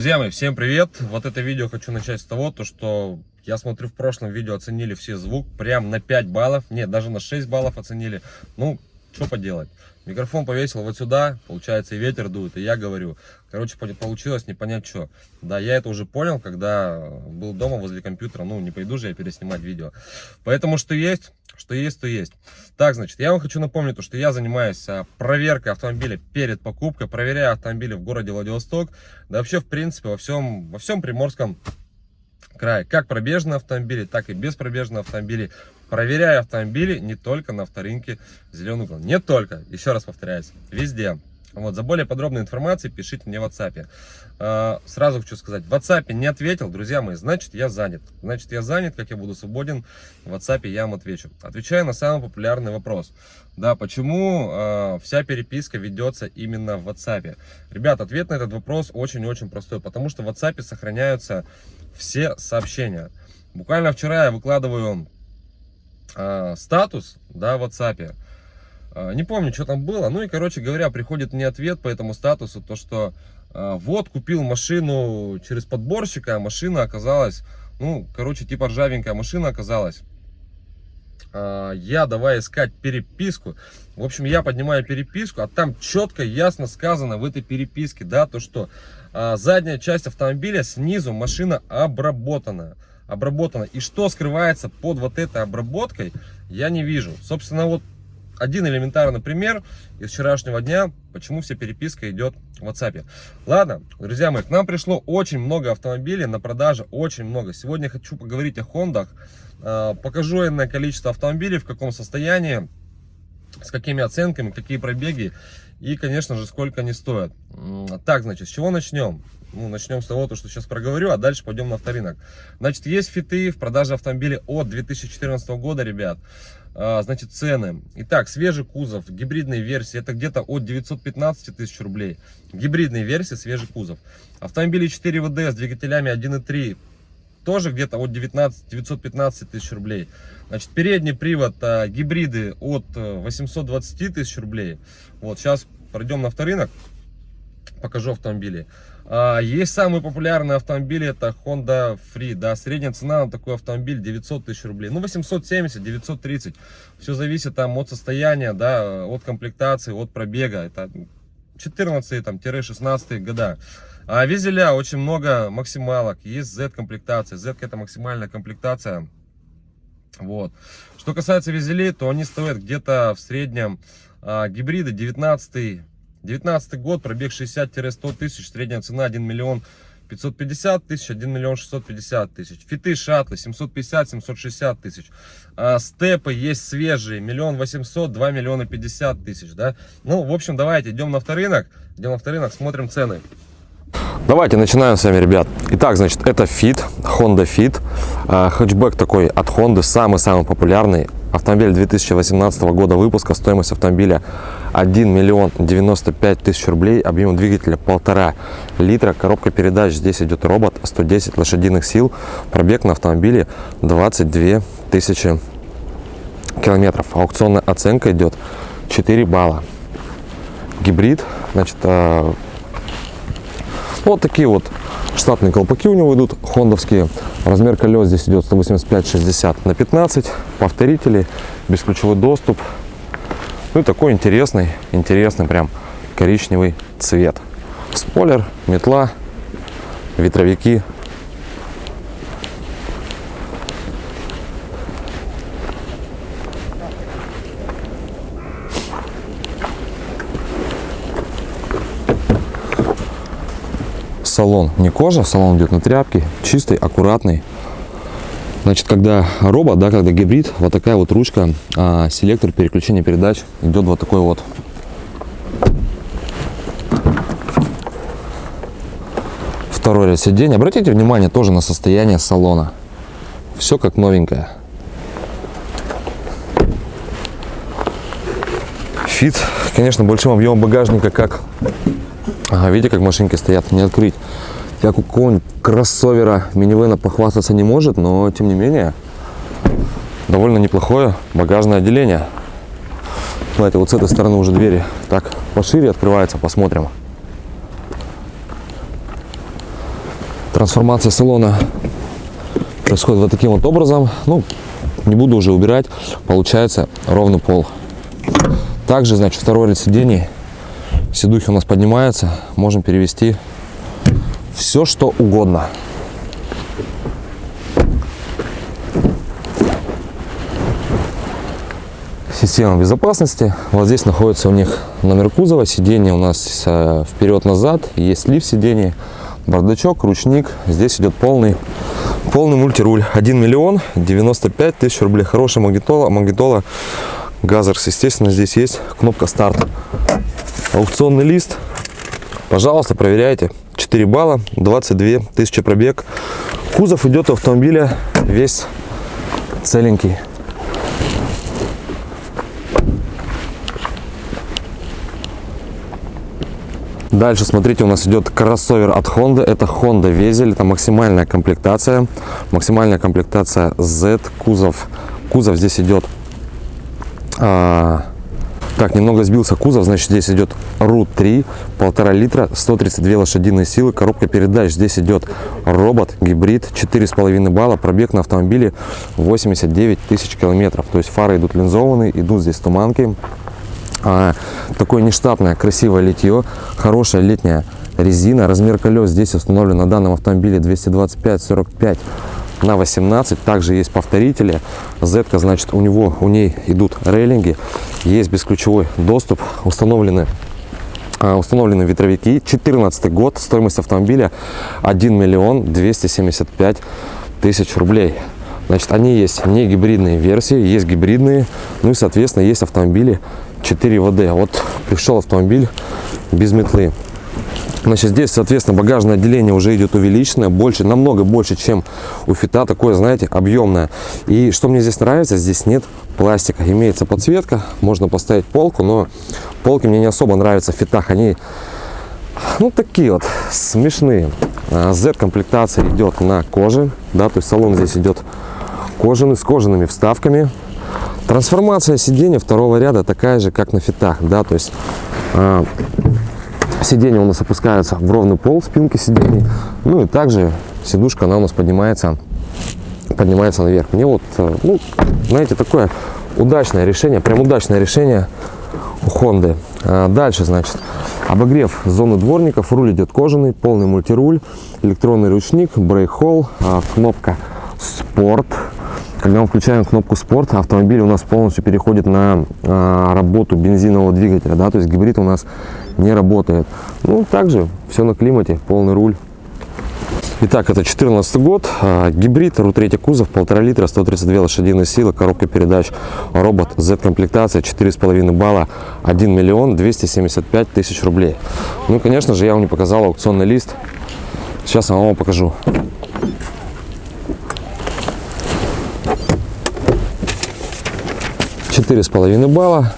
Друзья мои, всем привет! Вот это видео хочу начать с того, то что я смотрю в прошлом видео оценили все звук прям на 5 баллов, нет, даже на 6 баллов оценили. Ну, что поделать. Микрофон повесил вот сюда, получается и ветер дует, и я говорю. Короче, получилось не понять что. Да, я это уже понял, когда был дома возле компьютера. Ну, не пойду же я переснимать видео. Поэтому что есть, что есть, то есть. Так, значит, я вам хочу напомнить, что я занимаюсь а, проверкой автомобиля перед покупкой. Проверяю автомобили в городе Владивосток. Да вообще, в принципе, во всем, во всем Приморском крае. Как пробежные автомобили, так и беспробежные автомобили. Проверяю автомобили не только на авторынке Зеленый угол. Не только, еще раз повторяюсь, везде. Вот, за более подробной информацией пишите мне в WhatsApp. А, сразу хочу сказать, в WhatsApp не ответил, друзья мои, значит я занят. Значит я занят, как я буду свободен, в WhatsApp я вам отвечу. Отвечаю на самый популярный вопрос. Да, почему э, вся переписка ведется именно в WhatsApp? Ребят, ответ на этот вопрос очень-очень простой, потому что в WhatsApp сохраняются все сообщения. Буквально вчера я выкладываю э, статус, да, в WhatsApp. Э, не помню, что там было. Ну и, короче говоря, приходит мне ответ по этому статусу, то что э, вот, купил машину через подборщика, а машина оказалась, ну, короче, типа ржавенькая машина оказалась. Я давай искать переписку. В общем, я поднимаю переписку, а там четко, ясно сказано в этой переписке, да, то что задняя часть автомобиля снизу машина обработана обработана. И что скрывается под вот этой обработкой, я не вижу. Собственно, вот один элементарный пример из вчерашнего дня, почему вся переписка идет в WhatsApp. Ладно, друзья мои, к нам пришло очень много автомобилей на продаже, очень много. Сегодня хочу поговорить о Хондах. А, покажу иное количество автомобилей, в каком состоянии, с какими оценками, какие пробеги и, конечно же, сколько они стоят. Так, значит, с чего начнем? Ну, начнем с того, то, что сейчас проговорю, а дальше пойдем на авторынок. Значит, есть фиты в продаже автомобилей от 2014 года, ребят. А, значит, цены. Итак, свежий кузов, гибридные версии, это где-то от 915 тысяч рублей. Гибридные версии, свежий кузов. Автомобили 4 ВД с двигателями 1.3, тоже где-то от 19 915 тысяч рублей. Значит, передний привод а, гибриды от 820 э, тысяч рублей. Вот, сейчас пройдем на авторынок, покажу автомобили. А, есть самый популярный автомобиль, это Honda Free, да, средняя цена на такой автомобиль 900 тысяч рублей, ну 870, 930, все зависит там от состояния, да, от комплектации, от пробега, это 14-16 года. А визеля очень много максималок, есть Z комплектация, Z это максимальная комплектация, вот. Что касается визелей, то они стоят где-то в среднем а, гибриды 19 19 год, пробег 60-100 тысяч, средняя цена 1 миллион 550 тысяч, 1 миллион 650 тысяч. Фиты, шатлы 750-760 тысяч. А, степы есть свежие, миллион 800, 2 миллиона 50 тысяч, да. Ну, в общем, давайте идем на авторынок, идем на авторынок, смотрим цены. Давайте начинаем с вами, ребят. Итак, значит, это Fit, Honda Fit. А, хэтчбэк такой от Honda, самый-самый популярный. Автомобиль 2018 года выпуска, стоимость автомобиля 1 миллион 95 тысяч рублей, объем двигателя полтора литра, коробка передач, здесь идет робот, 110 лошадиных сил, пробег на автомобиле 22 тысячи километров. Аукционная оценка идет 4 балла. Гибрид, значит, а, вот такие вот штатные колпаки у него идут, хондовские. Размер колес здесь идет 185-60 на 15. Повторители, бесключевой доступ. Ну и такой интересный, интересный прям коричневый цвет. Спойлер, метла, ветровики салон не кожа, салон идет на тряпке, чистый, аккуратный. Значит, когда робот, да, когда гибрид, вот такая вот ручка, а, селектор переключения передач идет вот такой вот. Второй ряд сидений. Обратите внимание тоже на состояние салона. Все как новенькое. Фит, конечно, большим объемом багажника, как Ага, видите, как машинки стоят, не открыть. Как у какого-нибудь кроссовера минивэна похвастаться не может, но тем не менее довольно неплохое багажное отделение. Давайте вот с этой стороны уже двери так пошире открываются, посмотрим. Трансформация салона происходит вот таким вот образом. Ну, не буду уже убирать. Получается ровный пол. Также, значит, второй ряд сидений. Сидухи у нас поднимаются. Можем перевести все, что угодно. Система безопасности. Вот здесь находится у них номер кузова. Сиденье у нас э, вперед-назад. Есть лифт сидений, бардачок, ручник. Здесь идет полный, полный мультируль. 1 миллион 95 тысяч рублей. Хорошая магнитола. Магнитола Gathers, естественно, здесь есть кнопка старт. Аукционный лист. Пожалуйста, проверяйте. 4 балла, 22 тысячи пробег. Кузов идет у автомобиля весь целенький. Дальше, смотрите, у нас идет кроссовер от Honda. Это Honda Vezel. Это максимальная комплектация. Максимальная комплектация Z. Кузов. Кузов здесь идет... А, так, немного сбился кузов. Значит, здесь идет RU 3, полтора литра, 132 лошадиные силы. Коробка передач. Здесь идет робот, гибрид, 4,5 балла. Пробег на автомобиле 89 тысяч километров. То есть фары идут линзованные, идут здесь туманки. А, такое нештатное красивое литье хорошая летняя резина размер колес здесь установлен на данном автомобиле 225 45 на 18 также есть повторители. Z значит у него у ней идут рейлинги. Есть бесключевой доступ. Установлены а, установлены ветровики. 14 год. Стоимость автомобиля 1 миллион 275 тысяч рублей. Значит они есть не гибридные версии есть гибридные. Ну и соответственно есть автомобили 4 ВД. Вот пришел автомобиль без метлы. Значит, здесь, соответственно, багажное отделение уже идет увеличенное, больше, намного больше, чем у Фита, такое, знаете, объемное. И что мне здесь нравится, здесь нет пластика, имеется подсветка, можно поставить полку, но полки мне не особо нравятся в Фитах, они, ну, такие вот, смешные. Z-комплектация а идет на коже, да, то есть салон здесь идет кожаный, с кожаными вставками, Трансформация сиденья второго ряда такая же, как на фитах, да, то есть сиденье у нас опускается в ровный пол спинки сидений, ну и также сидушка, она у нас поднимается, поднимается наверх. Мне вот, э, ну, знаете, такое удачное решение, прям удачное решение у Honda. А дальше, значит, обогрев зоны дворников, руль идет кожаный, полный мультируль, электронный ручник, брейк-холл, а, кнопка спорт, когда мы включаем кнопку спорт, автомобиль у нас полностью переходит на а, работу бензинового двигателя, да, то есть гибрид у нас не работает. Ну, также все на климате, полный руль. Итак, это 14 год, а, гибрид, RU3 кузов, 1,5 литра, 132 лошадиные силы, коробка передач, робот, Z-комплектация, 4,5 балла, 1 миллион 275 тысяч рублей. Ну и, конечно же, я вам не показал аукционный лист, сейчас я вам покажу. четыре с половиной балла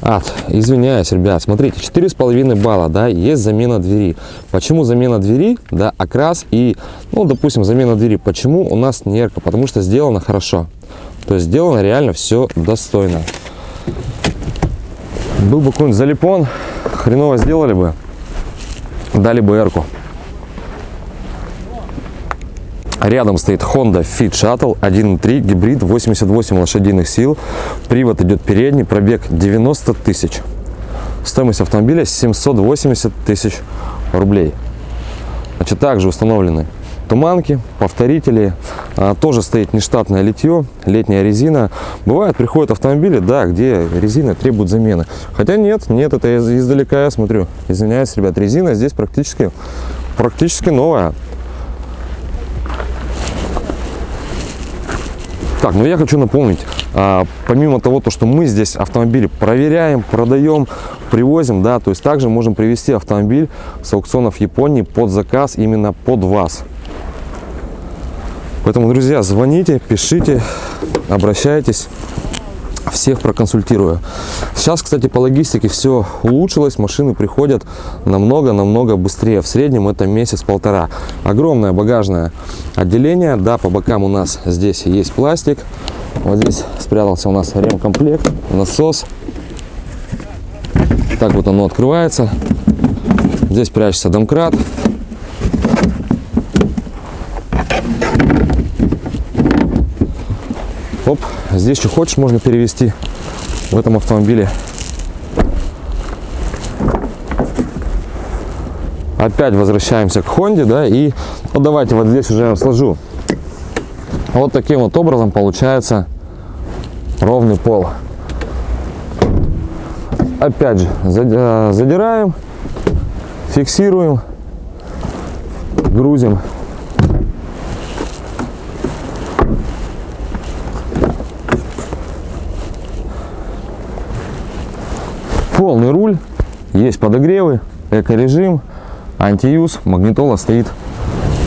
от извиняюсь ребят. Смотрите четыре с половиной балла да есть замена двери. Почему замена двери? Да окрас и ну допустим замена двери. Почему у нас нерка потому что сделано хорошо. То есть сделано реально все достойно. Был бы какой-нибудь залипон хреново сделали бы дали бы эрку Рядом стоит Honda Fit Shuttle 1.3 гибрид 88 лошадиных сил. Привод идет передний, пробег 90 тысяч. Стоимость автомобиля 780 тысяч рублей. Значит, также установлены туманки, повторители. А, тоже стоит нештатное литье, летняя резина. Бывает, приходят автомобили, да, где резина требует замены. Хотя нет, нет, это издалека я смотрю. Извиняюсь, ребят, резина здесь практически, практически новая. Так, ну я хочу напомнить, а, помимо того, то, что мы здесь автомобили проверяем, продаем, привозим, да, то есть также можем привезти автомобиль с аукционов Японии под заказ именно под вас. Поэтому, друзья, звоните, пишите, обращайтесь всех проконсультирую. Сейчас, кстати, по логистике все улучшилось, машины приходят намного-намного быстрее. В среднем это месяц-полтора. Огромное багажное отделение. Да, по бокам у нас здесь есть пластик. Вот здесь спрятался у нас ремкомплект, насос. Так вот оно открывается. Здесь прячется домкрат. Оп, здесь что хочешь можно перевести в этом автомобиле. Опять возвращаемся к Хонде, да, и вот давайте вот здесь уже я сложу. Вот таким вот образом получается ровный пол. Опять же, зади- задираем, фиксируем, грузим. Полный руль, есть подогревы, эко-режим, антиюз, магнитола стоит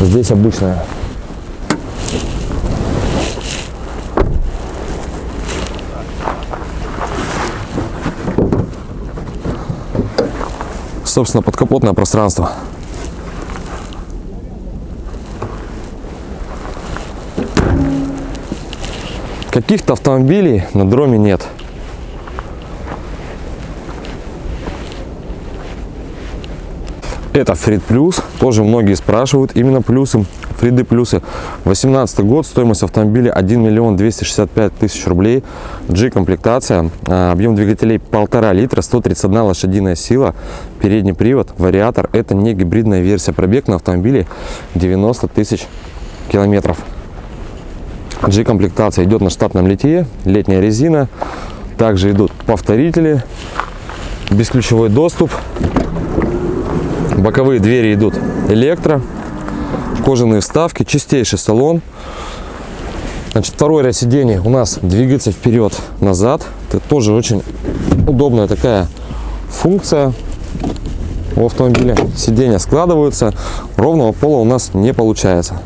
здесь обычная. Собственно, подкапотное пространство. Каких-то автомобилей на дроме нет. Это Фрид Плюс. Тоже многие спрашивают именно плюсы. Фриды плюсы. 18 год. Стоимость автомобиля 1 миллион 265 тысяч рублей. G-комплектация. а, Объем двигателей 1,5 литра. 131 лошадиная сила. Передний привод. Вариатор. Это не гибридная версия. Пробег на автомобиле 90 тысяч километров. G-комплектация идет на штатном литье. Летняя резина. Также идут повторители. Бесключевой доступ. Боковые двери идут электро, кожаные вставки, чистейший салон. Значит, второй ряд сидений у нас двигается вперед-назад. Это тоже очень удобная такая функция у автомобиля. Сиденья складываются, ровного пола у нас не получается.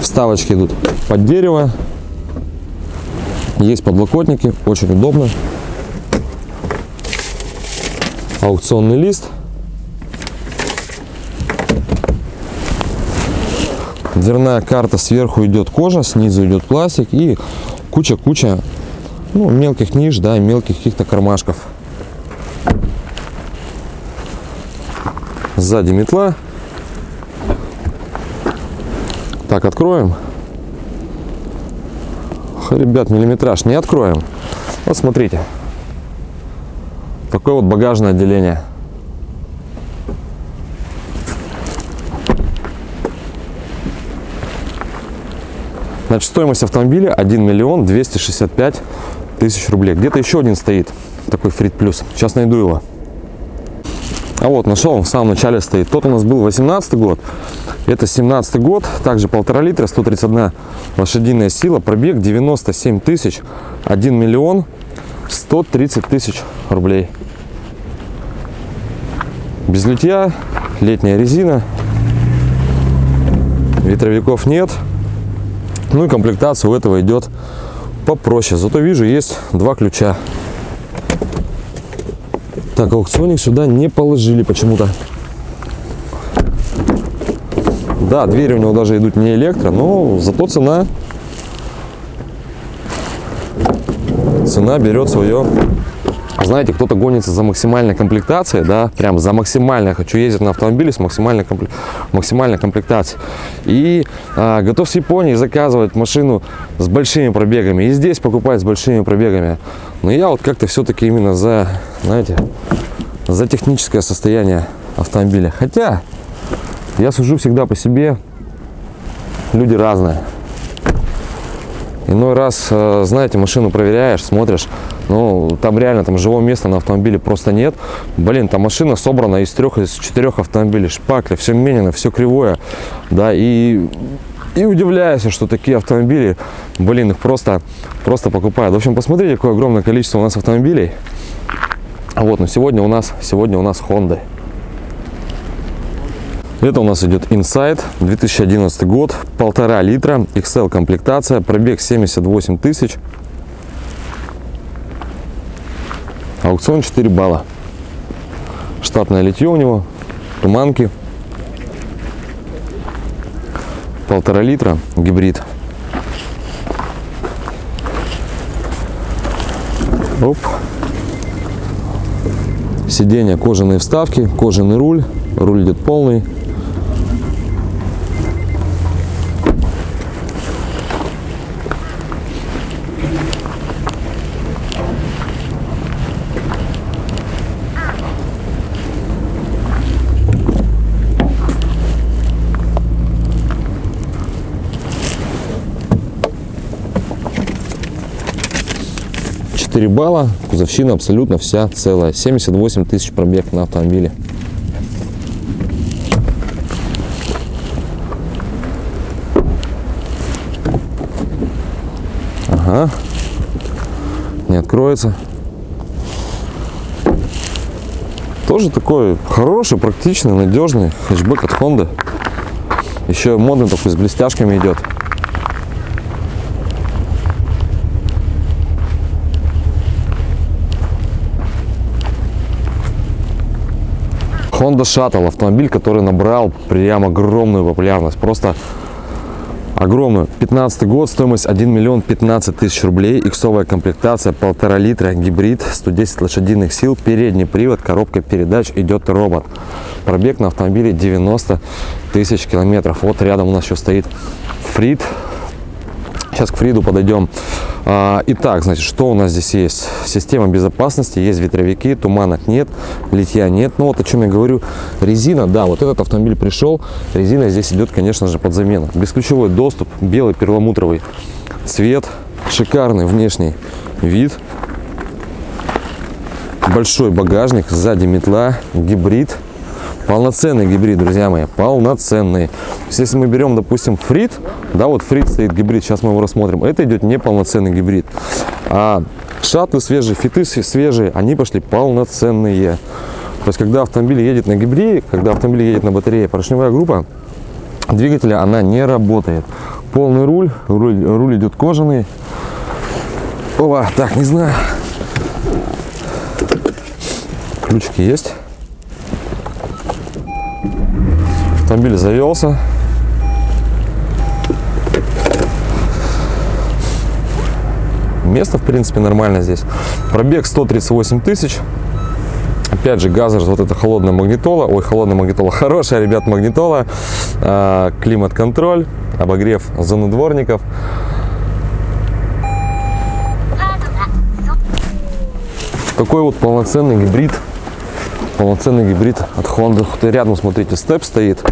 Вставочки идут под дерево, есть подлокотники, очень удобно. Аукционный лист. Дверная карта сверху идет кожа, снизу идет пластик и куча-куча ну, мелких ниш, да, мелких каких-то кармашков. Сзади метла. Так, откроем. Ребят, миллиметраж не откроем. Вот смотрите. Такое вот багажное отделение. Значит, стоимость автомобиля 1 миллион 265 тысяч рублей. Где-то еще один стоит, такой Фрид Плюс. Сейчас найду его. А вот, нашел, он в самом начале стоит. Тот у нас был 18 год, это 17 год, также полтора литра, 131 лошадиная сила, пробег 97 тысяч, 1 миллион 130 тысяч рублей. Без литья, летняя резина, ветровиков нет. Ну и комплектация у этого идет попроще. Зато вижу, есть два ключа. Так, аукционник сюда не положили почему-то. Да, двери у него даже идут не электро, но зато цена цена берет свое. Знаете, кто-то гонится за максимальной комплектацией, да, прям за максимально. Хочу ездить на автомобиле с максимальной, компле- максимальной комплектацией. И а, готов с Японии заказывать машину с большими пробегами. И здесь покупать с большими пробегами. Но я вот как-то все-таки именно за, знаете, за техническое состояние автомобиля. Хотя я сужу всегда по себе. Люди разные. Иной раз, э, знаете, машину проверяешь, смотришь, ну, там реально там живого места на автомобиле просто нет. Блин, там машина собрана из трех, из четырех автомобилей, шпакля, все менено, все кривое, да, и, и удивляешься, что такие автомобили, блин, их просто, просто покупают. В общем, посмотрите, какое огромное количество у нас автомобилей. Вот, но сегодня у нас, сегодня у нас Honda. Это у нас идет Insight, 2011 год, полтора литра, XL комплектация, пробег 78 тысяч. Аукцион 4 балла. Штатное литье у него, туманки. Полтора литра, гибрид. Оп. Сиденья кожаные вставки, кожаный руль. Руль идет полный. Четыре балла, кузовщина абсолютно вся целая. 78 тысяч пробег на автомобиле. Ага. Не откроется. Тоже такой хороший, практичный, надежный хэтчбэк от Honda. Еще модный такой с блестяшками идет. Honda Shuttle, автомобиль, который набрал прям огромную популярность. Просто огромную. 15 год, стоимость 1 миллион 15 тысяч рублей, иксовая комплектация, полтора литра, гибрид, 110 лошадиных сил, передний привод, коробка передач, идет робот. Пробег на автомобиле 90 тысяч километров. Вот рядом у нас еще стоит Фрид. Сейчас к Фриду подойдем. А, Итак, значит, что у нас здесь есть? Система безопасности, есть ветровики, туманок нет, литья нет. Ну вот о чем я говорю. Резина, да, вот этот автомобиль пришел, резина здесь идет, конечно же, под замену. Бесключевой доступ, белый перламутровый цвет, шикарный внешний вид. Большой багажник, сзади метла, гибрид. Полноценный гибрид, друзья мои, полноценный. Есть, если мы берем, допустим, фрит, да, вот фрит стоит гибрид, сейчас мы его рассмотрим, это идет не полноценный гибрид. А шатлы свежие, фиты свежие, они пошли полноценные. То есть, когда автомобиль едет на гибриде, когда автомобиль едет на батарее, поршневая группа двигателя, она не работает. Полный руль, руль, руль идет кожаный. Опа, так, не знаю. Ключики есть. Автомобиль завелся. Место, в принципе, нормально здесь. Пробег 138 тысяч. Опять же, газер, вот это холодная магнитола. Ой, холодная магнитола. Хорошая, ребят, магнитола. А, Климат-контроль, обогрев зоны дворников. Такой вот полноценный гибрид. Полноценный гибрид от Honda. Вот Рядом, смотрите, степ стоит.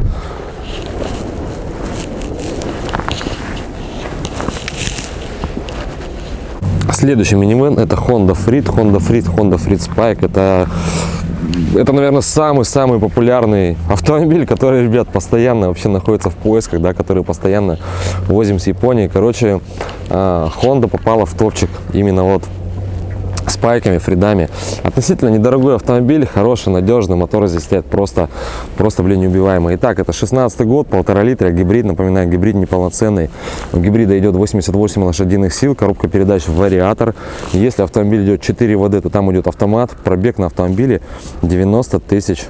Следующий минивэн это Honda Freed, Honda Freed, Honda Freed Spike. Это, это наверное, самый-самый популярный автомобиль, который, ребят, постоянно вообще находится в поисках, да, который постоянно возим с Японии. Короче, а, Honda попала в топчик именно вот с пайками, фридами. Относительно недорогой автомобиль, хороший, надежный, моторы здесь стоят просто, просто, блин, неубиваемые. Итак, это 16 год, полтора литра, гибрид, напоминаю, гибрид неполноценный. У гибрида идет 88 лошадиных сил, коробка передач вариатор. Если автомобиль идет 4 ВД, то там идет автомат. Пробег на автомобиле 90 тысяч,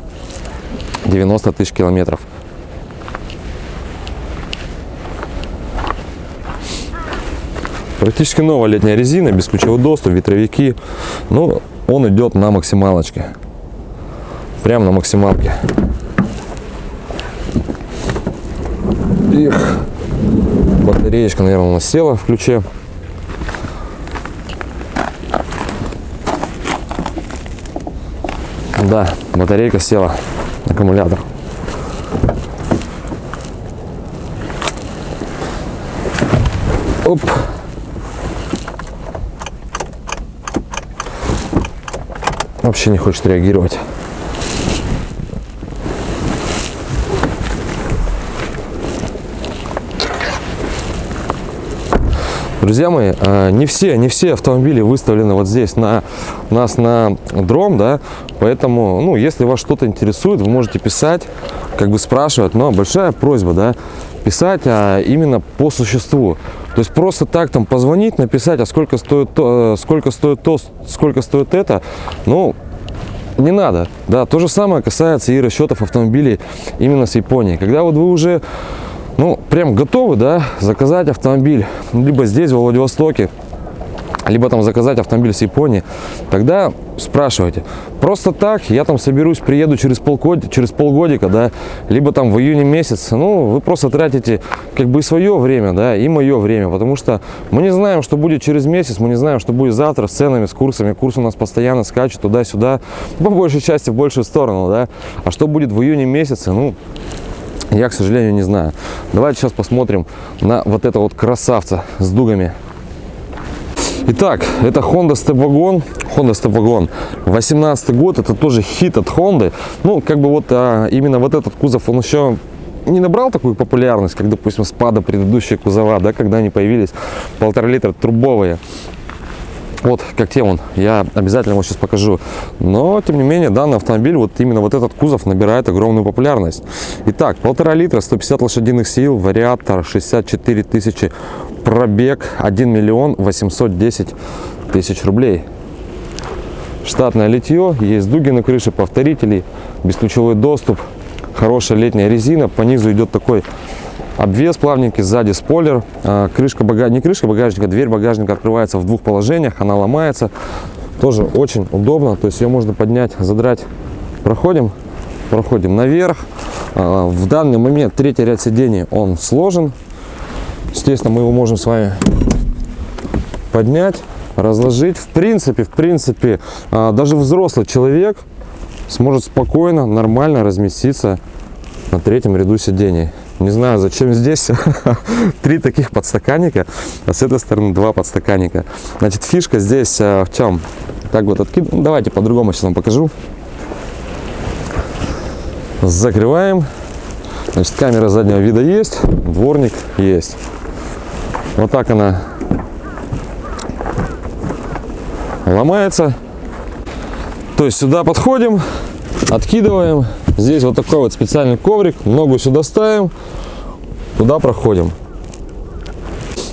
90 тысяч километров. Практически новая летняя резина, бесключевой доступ, ветровики. Ну, он идет на максималочке. Прям на максималке. Их. Батареечка, наверное, у нас села в ключе. Да, батарейка села, аккумулятор. Оп. Вообще не хочет реагировать. Друзья мои, а, не все, не все автомобили выставлены вот здесь на нас на дром, да, поэтому, ну, если вас что-то интересует, вы можете писать, как бы спрашивать, но большая просьба, да, писать а именно по существу. То есть просто так там позвонить, написать, а сколько стоит то, сколько стоит то, сколько стоит это, ну, не надо. Да, то же самое касается и расчетов автомобилей именно с Японии. Когда вот вы уже ну, прям готовы, да, заказать автомобиль, либо здесь, в Владивостоке, либо там заказать автомобиль с Японии, тогда спрашивайте. Просто так я там соберусь, приеду через, полгода, через полгодика, да, либо там в июне месяц. Ну, вы просто тратите как бы свое время, да, и мое время, потому что мы не знаем, что будет через месяц, мы не знаем, что будет завтра с ценами, с курсами. Курс у нас постоянно скачет туда-сюда, по большей части в большую сторону, да. А что будет в июне месяце, ну, я, к сожалению, не знаю. Давайте сейчас посмотрим на вот это вот красавца с дугами. Итак, это Honda Step Wagon. Honda Step Wagon 18 год. Это тоже хит от Honda. Ну, как бы вот а, именно вот этот кузов, он еще не набрал такую популярность, как, допустим, спада предыдущие кузова, да, когда они появились полтора литра трубовые. Вот, как тем он, я обязательно его сейчас покажу. Но, тем не менее, данный автомобиль, вот именно вот этот кузов набирает огромную популярность. Итак, полтора литра, 150 лошадиных сил, вариатор, 64 тысячи пробег, 1 миллион 810 тысяч рублей. Штатное литье, есть дуги на крыше, повторители, бесключевой доступ, хорошая летняя резина. По низу идет такой обвес плавненький, сзади спойлер, а, крышка багажника, не крышка багажника, дверь багажника открывается в двух положениях, она ломается, тоже очень удобно, то есть ее можно поднять, задрать, проходим, проходим наверх, А, в данный момент третий ряд сидений он сложен, естественно мы его можем с вами поднять, разложить, в принципе, в принципе, а, даже взрослый человек сможет спокойно, нормально разместиться на третьем ряду сидений. Не знаю, зачем здесь три таких подстаканника, а с этой стороны два подстаканника. Значит, фишка здесь э, в чем? Так вот, откид... ну, давайте по-другому сейчас вам покажу. Закрываем. Значит, камера заднего вида есть, дворник есть. Вот так она ломается. То есть сюда подходим, откидываем. Здесь вот такой вот специальный коврик. Ногу сюда ставим, туда проходим.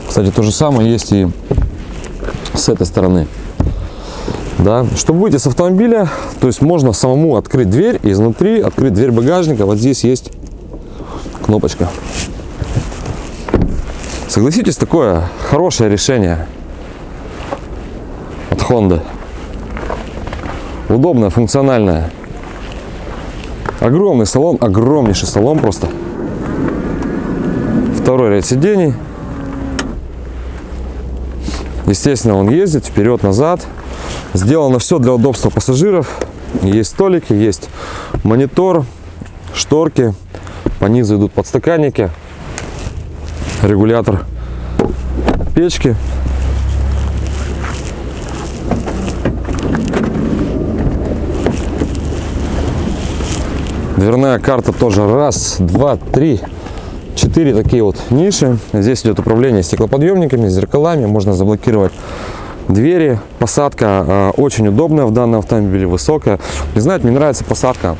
Кстати, то же самое есть и с этой стороны. Да. Чтобы выйти с автомобиля, то есть можно самому открыть дверь изнутри открыть дверь багажника. Вот здесь есть кнопочка. Согласитесь, такое хорошее решение от Honda. Удобное, функциональное. Огромный салон, огромнейший салон просто. Второй ряд сидений. Естественно, он ездит вперед-назад. Сделано все для удобства пассажиров. Есть столики, есть монитор, шторки. По низу идут подстаканники, регулятор печки. Дверная карта тоже раз, два, три, четыре такие вот ниши. Здесь идет управление стеклоподъемниками, зеркалами. Можно заблокировать двери. Посадка э, очень удобная в данном автомобиле, высокая. Не знаю, мне нравится посадка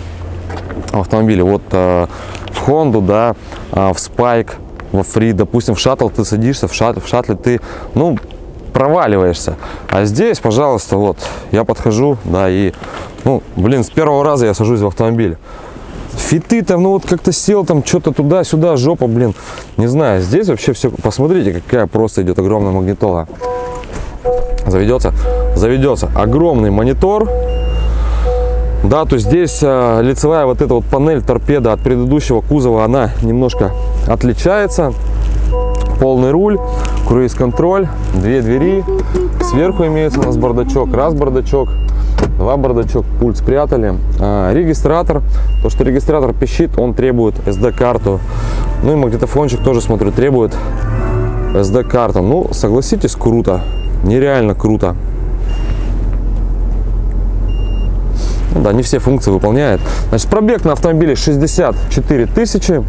в автомобиле. Вот э, в Honda, да, в Spike, во Free, допустим, в шаттл ты садишься, в, шат, в шаттле ты, ну, проваливаешься. А здесь, пожалуйста, вот, я подхожу, да, и, ну, блин, с первого раза я сажусь в автомобиль. Фиты там, ну вот как-то сел там, что-то туда-сюда, жопа, блин. Не знаю, здесь вообще все, посмотрите, какая просто идет огромная магнитола. Заведется? Заведется. Огромный монитор. Да, то здесь э, лицевая вот эта вот панель торпеда от предыдущего кузова, она немножко отличается. Полный руль, круиз-контроль, две двери. Сверху имеется у нас бардачок, раз бардачок, два бардачок, пульт спрятали. А, регистратор, то что регистратор пищит, он требует SD-карту. Ну и магнитофончик тоже, смотрю, требует SD-карту. Ну, согласитесь, круто, нереально круто. Ну да, не все функции выполняет. Значит, пробег на автомобиле 64 тысячи.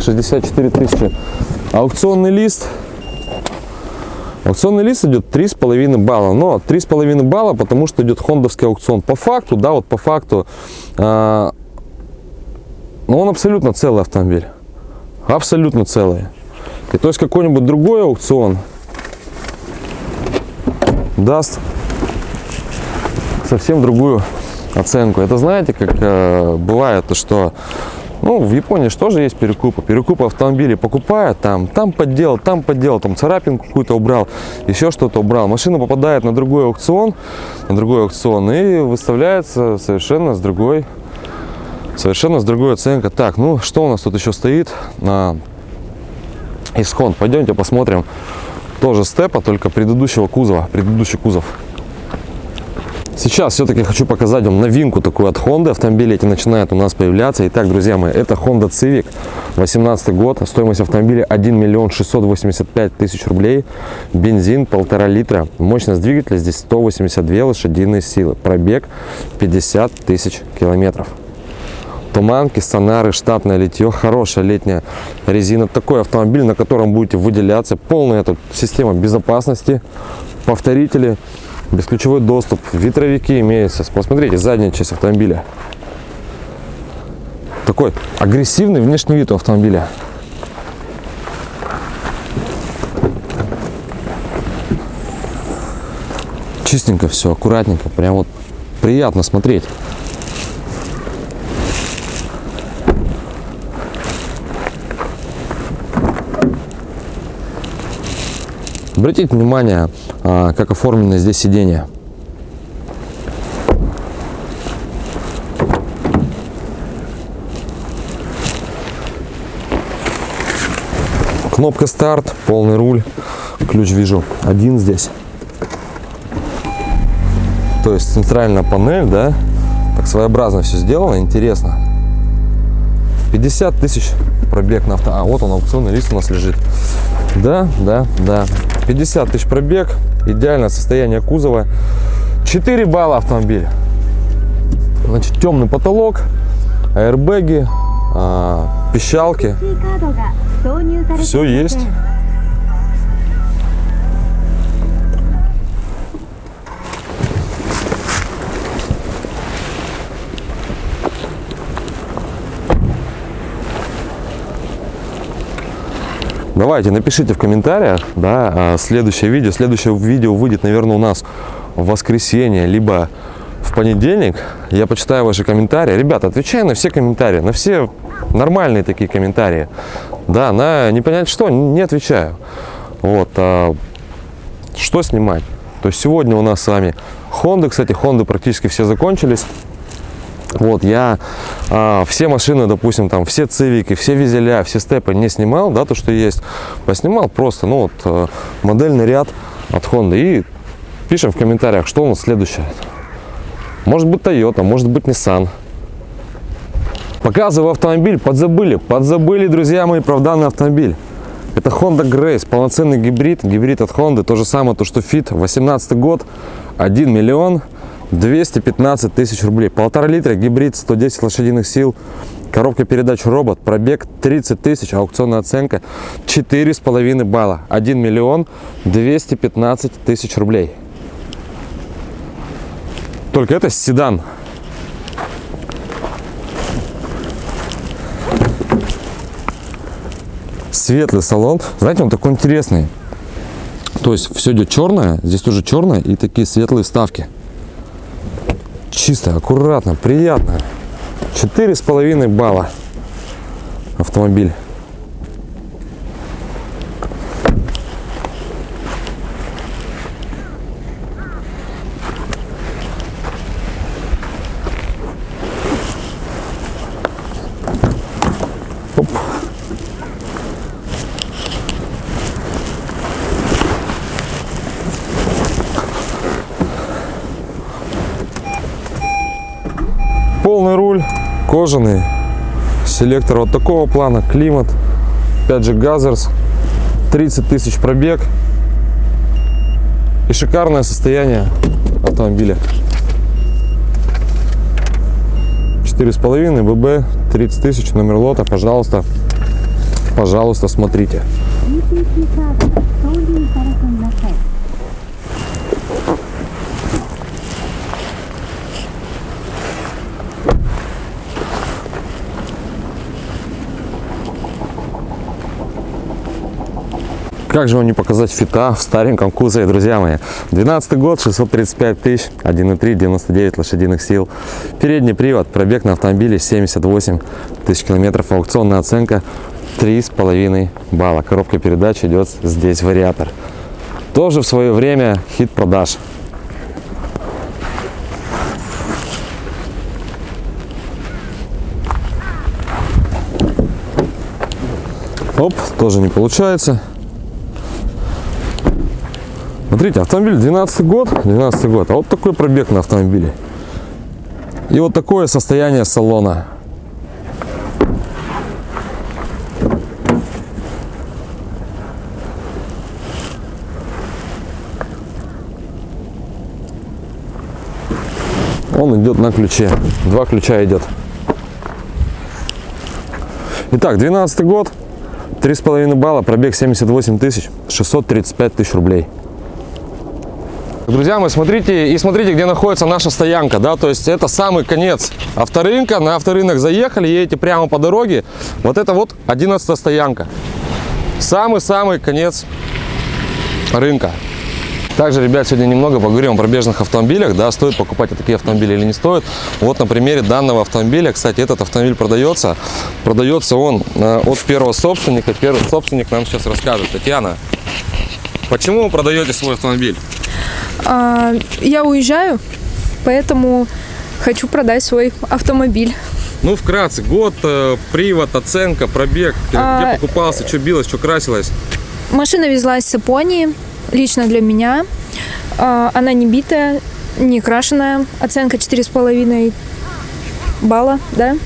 64 тысячи. Аукционный лист. Аукционный лист идет 3,5 балла. Но 3,5 балла, потому что идет хондовский аукцион. По факту, да, вот по факту, э, он абсолютно целый автомобиль. Абсолютно целый. И то есть какой-нибудь другой аукцион даст совсем другую оценку. Это знаете, как э, бывает, то, что Ну, в Японии же тоже есть перекупы. Перекупы автомобилей покупают, там, там подделал, там подделал, там царапинку какую-то убрал, еще что-то убрал. Машина попадает на другой аукцион, на другой аукцион и выставляется совершенно с другой, совершенно с другой оценкой. Так, ну, что у нас тут еще стоит? А, из Honda. Пойдемте посмотрим. Тоже степа, только предыдущего кузова, предыдущий кузов. Сейчас все-таки хочу показать вам новинку такую от Honda. Автомобили эти начинают у нас появляться. Итак, друзья мои, это Honda Civic, 18 год. Стоимость автомобиля 1 миллион 685 тысяч рублей. Бензин полтора литра. Мощность двигателя здесь 182 лошадиные силы. Пробег 50 тысяч километров. Туманки, сонары, штатное литье, хорошая летняя резина. Такой автомобиль, на котором будете выделяться. Полная тут система безопасности, повторители, бесключевой доступ, ветровики имеются. Посмотрите, задняя часть автомобиля. Такой агрессивный внешний вид у автомобиля. Чистенько все, аккуратненько, прям вот приятно смотреть. Обратите внимание, как оформлено здесь сиденье. Кнопка старт, полный руль, ключ вижу один здесь. То есть центральная панель, да, так своеобразно все сделано, интересно. 50 тысяч пробег на авто. А вот он, аукционный лист у нас лежит. Да, да, да. 50 тысяч пробег, идеальное состояние кузова. 4 балла автомобиль. Значит, темный потолок, аэрбэги, а, пищалки. Все есть. Давайте, напишите в комментариях, да, а, следующее видео. Следующее видео выйдет, наверное, у нас в воскресенье, либо в понедельник. Я почитаю ваши комментарии. Ребята, отвечаю на все комментарии, на все нормальные такие комментарии. Да, на не понять что, не отвечаю. Вот, а, что снимать? То есть сегодня у нас с вами Honda, кстати, Honda практически все закончились. Вот, я а, все машины, допустим, там, все цивики, все визеля, все степы не снимал, да, то, что есть, поснимал просто, ну, вот, а, модельный ряд от Honda. И пишем в комментариях, что у нас следующее. Может быть Toyota, может быть Nissan. Показываю автомобиль, подзабыли, подзабыли, друзья мои, про данный автомобиль. Это Honda Grace, полноценный гибрид, гибрид от Honda, то же самое, то, что Fit, 18 год, 1 миллион 215 тысяч рублей. Полтора литра, гибрид, 110 лошадиных сил, коробка передач робот, пробег 30 тысяч, аукционная оценка 4,5 балла, 1 миллион 215 тысяч рублей. Только это седан. Светлый салон. Знаете, он такой интересный. То есть все идет черное, здесь тоже черное и такие светлые вставки чисто, аккуратно, приятно. Четыре с половиной балла автомобиль. Оп. Полный руль, кожаный, селектор вот такого плана, климат, опять же газерс, 30 тысяч пробег и шикарное состояние автомобиля. 4,5 ББ, 30 тысяч, номер лота, пожалуйста, пожалуйста, смотрите. Как же вам не показать фита в стареньком кузове, друзья мои. 12 год, 635 тысяч, 1.3, 99 лошадиных сил. Передний привод, пробег на автомобиле 78 тысяч километров, аукционная оценка 3,5 балла. Коробка передач идет здесь вариатор. Тоже в свое время хит продаж. Оп, тоже не получается. Смотрите, автомобиль 12 год, 12 год, а вот такой пробег на автомобиле. И вот такое состояние салона. Он идет на ключе. Два ключа идет. Итак, 12 год, 3,5 балла, пробег 78 тысяч, 635 тысяч рублей. Друзья мои, смотрите и смотрите, где находится наша стоянка, да, то есть это самый конец авторынка, на авторынок заехали, едете прямо по дороге, вот это вот 11 стоянка, самый-самый конец рынка. Также, ребят, сегодня немного поговорим о пробежных автомобилях, да, стоит покупать такие автомобили или не стоит. Вот на примере данного автомобиля, кстати, этот автомобиль продается, продается он э, от первого собственника, первый собственник нам сейчас расскажет. Татьяна, почему вы продаете свой автомобиль? А, я уезжаю, поэтому хочу продать свой автомобиль. Ну, вкратце, год, э, привод, оценка, пробег, где А, покупался, что билось, что красилось. Машина везлась с Японии, лично для меня. А, Она не битая, не крашеная. Оценка 4,5 балла, да.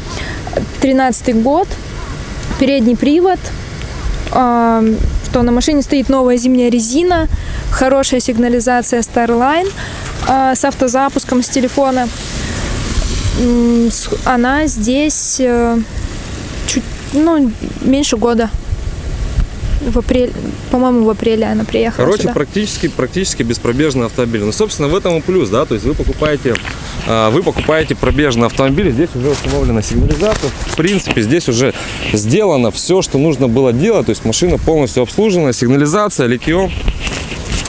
13 год, передний привод. А, Что на машине стоит новая зимняя резина, хорошая сигнализация Starline а, с автозапуском с телефона. Она здесь э, чуть, ну, меньше года. В апреле, по-моему, в апреле она приехала Короче, сюда. практически, практически беспробежный автомобиль. Ну, собственно, в этом и плюс, да, то есть вы покупаете, а, вы покупаете пробежный автомобиль, здесь уже установлена сигнализация, в принципе, здесь уже сделано все, что нужно было делать, то есть машина полностью обслужена, сигнализация, литье,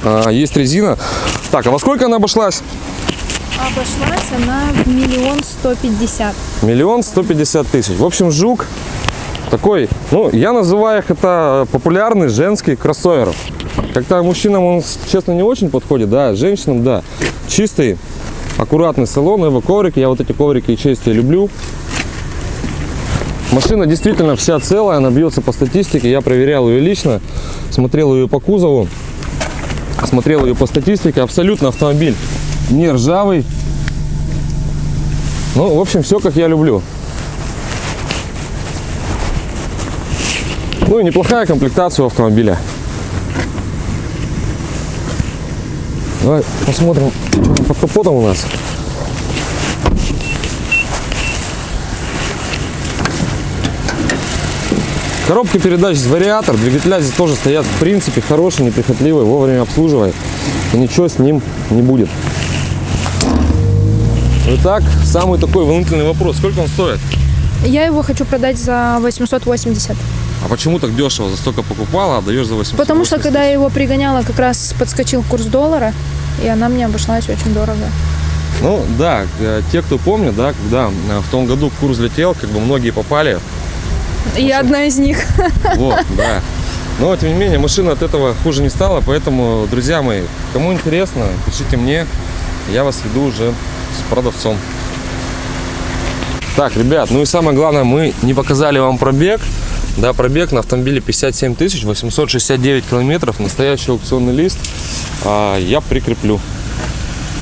а, есть резина. Так, а во сколько она обошлась? Обошлась она в миллион сто пятьдесят. Миллион сто пятьдесят тысяч. В общем, жук такой, ну, я называю их это популярный женский кроссовер. Как-то мужчинам он, честно, не очень подходит, да, женщинам, да. Чистый, аккуратный салон, его коврики, я вот эти коврики и чистые люблю. Машина действительно вся целая, она бьется по статистике, я проверял ее лично, смотрел ее по кузову, смотрел ее по статистике, абсолютно автомобиль не ржавый. Ну, в общем, все как я люблю. Ну и неплохая комплектация у автомобиля. Давай посмотрим, что там под капотом у нас. Коробка передач с вариатор, двигателя здесь тоже стоят в принципе хорошие, неприхотливые, вовремя обслуживай. И ничего с ним не будет. Итак, самый такой волнительный вопрос. Сколько он стоит? Я его хочу продать за 880. А почему так дешево? За столько покупала, а даешь за 800? Потому что когда я его пригоняла, как раз подскочил курс доллара, и она мне обошлась очень дорого. Ну да, э, те, кто помнит, да, когда э, в том году курс летел, как бы многие попали. Я одна из них. Вот, да. Но тем не менее, машина от этого хуже не стала, поэтому, друзья мои, кому интересно, пишите мне, я вас веду уже с продавцом. Так, ребят, ну и самое главное, мы не показали вам пробег. Да, пробег на автомобиле 57 тысяч 869 километров, настоящий аукционный лист. А, я прикреплю.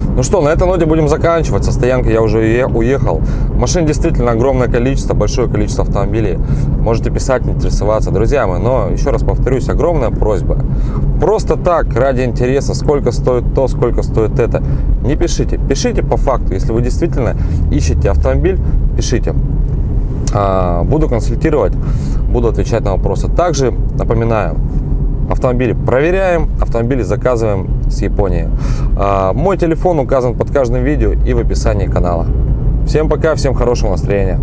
Ну что, на этой ноте будем заканчивать. Со стоянки я уже уе- уехал. Машин действительно огромное количество, большое количество автомобилей. Можете писать, интересоваться, друзья мои. Но еще раз повторюсь, огромная просьба. Просто так, ради интереса, сколько стоит то, сколько стоит это, не пишите. Пишите по факту. Если вы действительно ищете автомобиль, пишите. А, Буду консультировать, буду отвечать на вопросы. Также напоминаю, автомобили проверяем, автомобили заказываем с Японии. А, Мой телефон указан под каждым видео и в описании канала. Всем пока, всем хорошего настроения.